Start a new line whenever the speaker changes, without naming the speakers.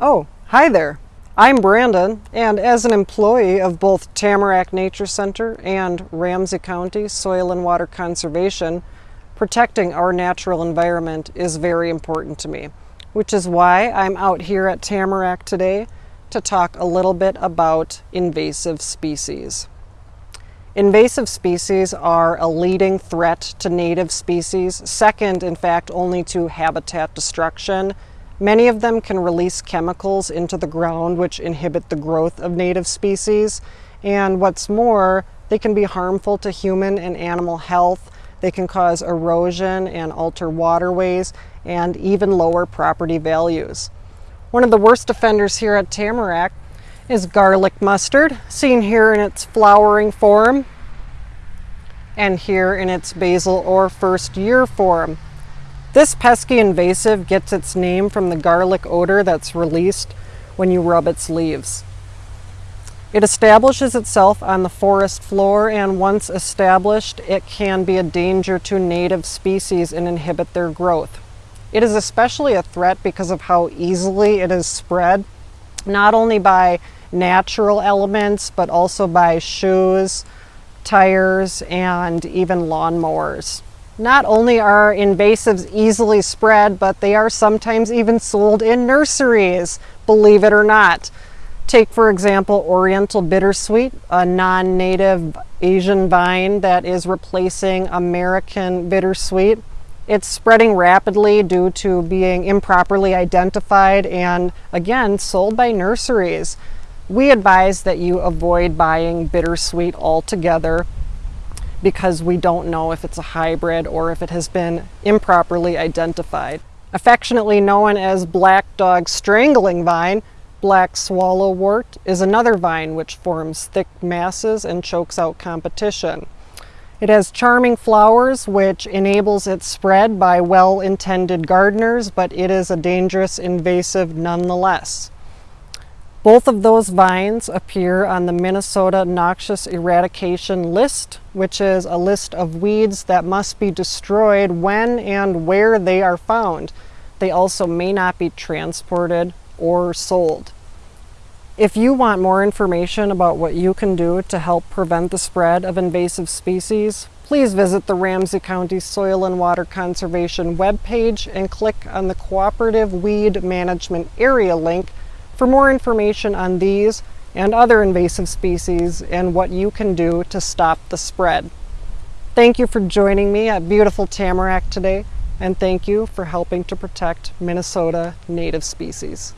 Oh, hi there. I'm Brandon, and as an employee of both Tamarack Nature Center and Ramsey County Soil and Water Conservation, protecting our natural environment is very important to me, which is why I'm out here at Tamarack today to talk a little bit about invasive species. Invasive species are a leading threat to native species, second in fact only to habitat destruction. Many of them can release chemicals into the ground which inhibit the growth of native species and what's more, they can be harmful to human and animal health. They can cause erosion and alter waterways and even lower property values. One of the worst offenders here at Tamarack is garlic mustard, seen here in its flowering form and here in its basal or first year form. This pesky invasive gets its name from the garlic odor that's released when you rub its leaves. It establishes itself on the forest floor and once established it can be a danger to native species and inhibit their growth. It is especially a threat because of how easily it is spread, not only by natural elements, but also by shoes, tires, and even lawnmowers. Not only are invasives easily spread, but they are sometimes even sold in nurseries, believe it or not. Take, for example, Oriental Bittersweet, a non-native Asian vine that is replacing American Bittersweet. It's spreading rapidly due to being improperly identified and, again, sold by nurseries. We advise that you avoid buying bittersweet altogether because we don't know if it's a hybrid or if it has been improperly identified. Affectionately known as black dog strangling vine, black swallowwort is another vine which forms thick masses and chokes out competition. It has charming flowers which enables its spread by well-intended gardeners, but it is a dangerous invasive nonetheless. Both of those vines appear on the Minnesota Noxious Eradication List, which is a list of weeds that must be destroyed when and where they are found. They also may not be transported or sold. If you want more information about what you can do to help prevent the spread of invasive species, please visit the Ramsey County Soil and Water Conservation webpage and click on the Cooperative Weed Management Area link for more information on these and other invasive species and what you can do to stop the spread. Thank you for joining me at beautiful Tamarack today, and thank you for helping to protect Minnesota native species.